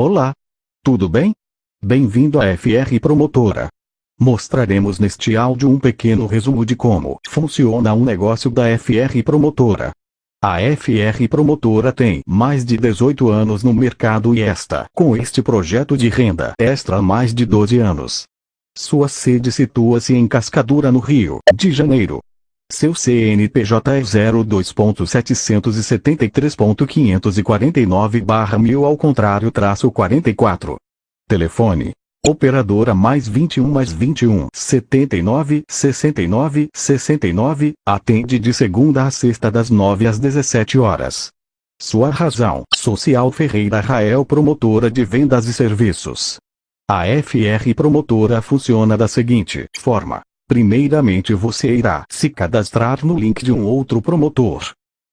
Olá! Tudo bem? Bem-vindo à FR Promotora. Mostraremos neste áudio um pequeno resumo de como funciona um negócio da FR Promotora. A FR Promotora tem mais de 18 anos no mercado e está com este projeto de renda extra há mais de 12 anos. Sua sede situa-se em Cascadura no Rio de Janeiro. Seu CNPJ é 02.773.549-1000 ao contrário traço 44. Telefone. Operadora mais 21 mais 21 79 69 69 atende de segunda a sexta das 9 às 17 horas. Sua razão social Ferreira Rael Promotora de Vendas e Serviços. A FR Promotora funciona da seguinte forma. Primeiramente você irá se cadastrar no link de um outro promotor.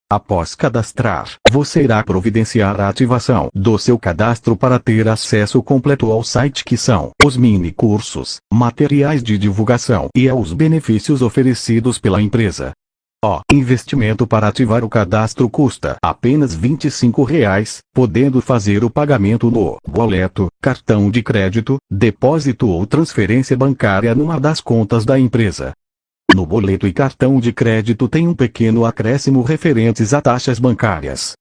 Após cadastrar, você irá providenciar a ativação do seu cadastro para ter acesso completo ao site que são os mini cursos, materiais de divulgação e aos benefícios oferecidos pela empresa. O investimento para ativar o cadastro custa apenas 25 reais, podendo fazer o pagamento no boleto, cartão de crédito, depósito ou transferência bancária numa das contas da empresa. No boleto e cartão de crédito tem um pequeno acréscimo referentes a taxas bancárias.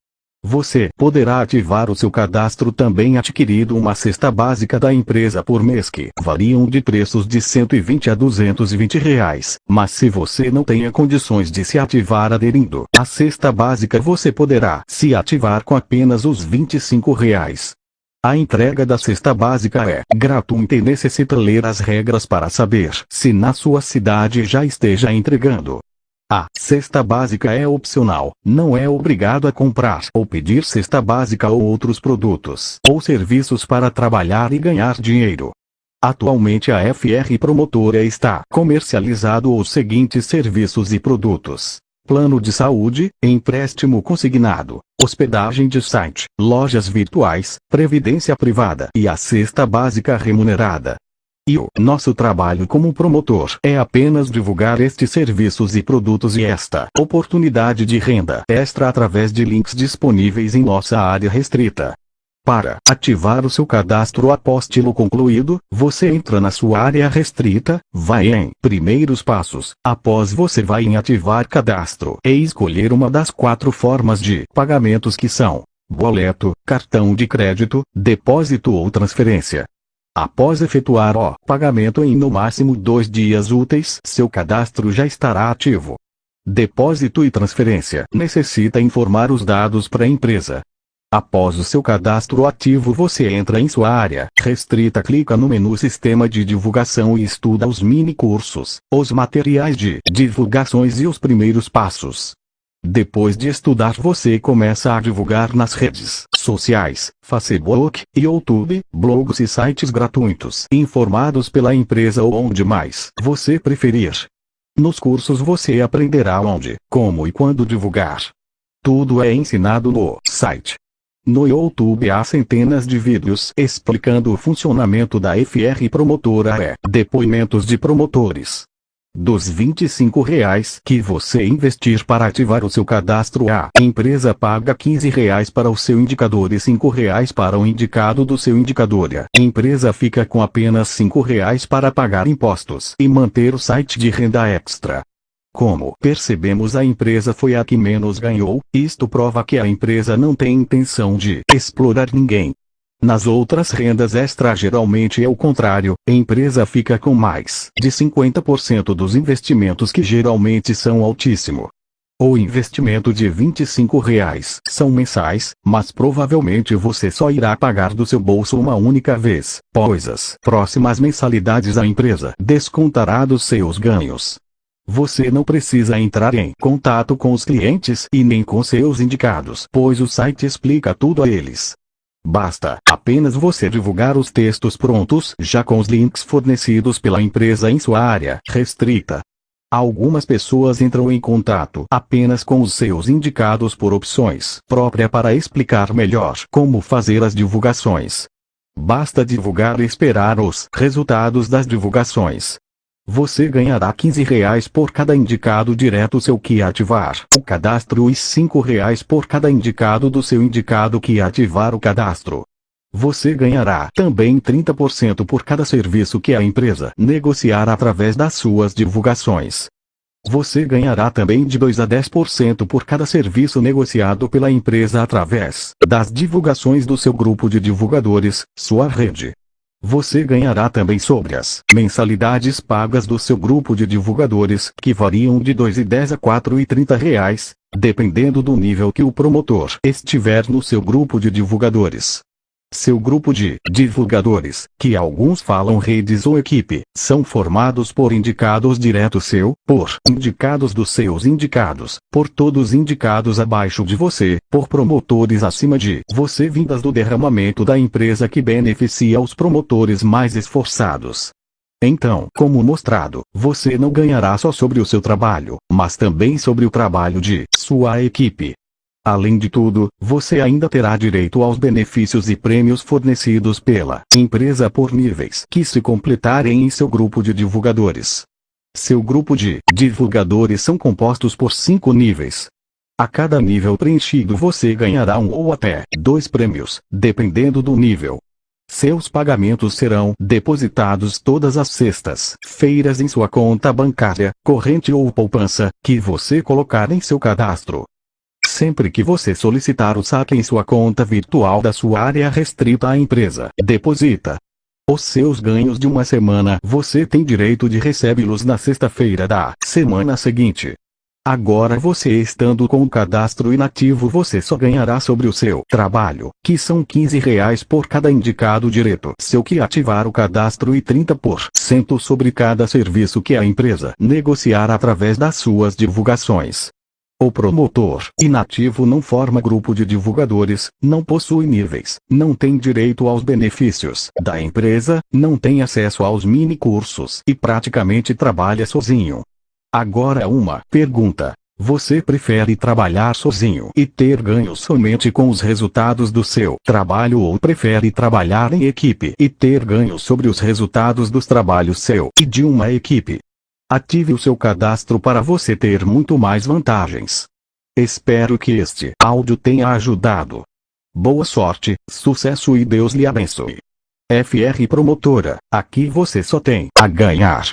Você poderá ativar o seu cadastro também adquirindo uma cesta básica da empresa por mês que variam de preços de 120 a 220 reais. Mas se você não tenha condições de se ativar aderindo à cesta básica você poderá se ativar com apenas os 25 reais. A entrega da cesta básica é gratuita e necessita ler as regras para saber se na sua cidade já esteja entregando. A cesta básica é opcional, não é obrigado a comprar ou pedir cesta básica ou outros produtos ou serviços para trabalhar e ganhar dinheiro. Atualmente a FR Promotora está comercializado os seguintes serviços e produtos. Plano de saúde, empréstimo consignado, hospedagem de site, lojas virtuais, previdência privada e a cesta básica remunerada. E o nosso trabalho como promotor é apenas divulgar estes serviços e produtos e esta oportunidade de renda extra através de links disponíveis em nossa área restrita. Para ativar o seu cadastro apóstilo concluído, você entra na sua área restrita, vai em Primeiros Passos, após você vai em Ativar Cadastro e escolher uma das quatro formas de pagamentos que são boleto, cartão de crédito, depósito ou transferência. Após efetuar o pagamento em no máximo dois dias úteis, seu cadastro já estará ativo. Depósito e transferência. Necessita informar os dados para a empresa. Após o seu cadastro ativo você entra em sua área restrita clica no menu Sistema de Divulgação e estuda os mini cursos, os materiais de divulgações e os primeiros passos. Depois de estudar você começa a divulgar nas redes sociais, Facebook, YouTube, blogs e sites gratuitos informados pela empresa ou onde mais você preferir. Nos cursos você aprenderá onde, como e quando divulgar. Tudo é ensinado no site. No YouTube há centenas de vídeos explicando o funcionamento da FR Promotora e depoimentos de promotores. Dos 25 reais que você investir para ativar o seu cadastro a empresa paga 15 reais para o seu indicador e 5 reais para o indicado do seu indicador a empresa fica com apenas 5 reais para pagar impostos e manter o site de renda extra. Como percebemos a empresa foi a que menos ganhou, isto prova que a empresa não tem intenção de explorar ninguém. Nas outras rendas extra geralmente é o contrário, a empresa fica com mais de 50% dos investimentos que geralmente são altíssimo. O investimento de 25 reais são mensais, mas provavelmente você só irá pagar do seu bolso uma única vez, pois as próximas mensalidades a empresa descontará dos seus ganhos. Você não precisa entrar em contato com os clientes e nem com seus indicados, pois o site explica tudo a eles. Basta apenas você divulgar os textos prontos já com os links fornecidos pela empresa em sua área restrita. Algumas pessoas entram em contato apenas com os seus indicados por opções própria para explicar melhor como fazer as divulgações. Basta divulgar e esperar os resultados das divulgações. Você ganhará 15 reais por cada indicado direto seu que ativar o cadastro e 5 reais por cada indicado do seu indicado que ativar o cadastro. Você ganhará também 30% por cada serviço que a empresa negociar através das suas divulgações. Você ganhará também de 2 a 10% por cada serviço negociado pela empresa através das divulgações do seu grupo de divulgadores, sua rede. Você ganhará também sobre as mensalidades pagas do seu grupo de divulgadores, que variam de 2,10 a 4,30 reais, dependendo do nível que o promotor estiver no seu grupo de divulgadores. Seu grupo de divulgadores, que alguns falam redes ou equipe, são formados por indicados direto seu, por indicados dos seus indicados, por todos indicados abaixo de você, por promotores acima de você vindas do derramamento da empresa que beneficia os promotores mais esforçados. Então, como mostrado, você não ganhará só sobre o seu trabalho, mas também sobre o trabalho de sua equipe. Além de tudo, você ainda terá direito aos benefícios e prêmios fornecidos pela empresa por níveis que se completarem em seu grupo de divulgadores. Seu grupo de divulgadores são compostos por cinco níveis. A cada nível preenchido você ganhará um ou até dois prêmios, dependendo do nível. Seus pagamentos serão depositados todas as sextas-feiras em sua conta bancária, corrente ou poupança, que você colocar em seu cadastro. Sempre que você solicitar o saque em sua conta virtual da sua área restrita à empresa, deposita. Os seus ganhos de uma semana você tem direito de recebê-los na sexta-feira da semana seguinte. Agora você estando com o cadastro inativo você só ganhará sobre o seu trabalho, que são 15 reais por cada indicado direto. Se o que ativar o cadastro e 30% sobre cada serviço que a empresa negociar através das suas divulgações. O promotor inativo não forma grupo de divulgadores, não possui níveis, não tem direito aos benefícios da empresa, não tem acesso aos mini cursos e praticamente trabalha sozinho. Agora uma pergunta. Você prefere trabalhar sozinho e ter ganhos somente com os resultados do seu trabalho ou prefere trabalhar em equipe e ter ganhos sobre os resultados dos trabalhos seu e de uma equipe? Ative o seu cadastro para você ter muito mais vantagens. Espero que este áudio tenha ajudado. Boa sorte, sucesso e Deus lhe abençoe. FR Promotora, aqui você só tem a ganhar.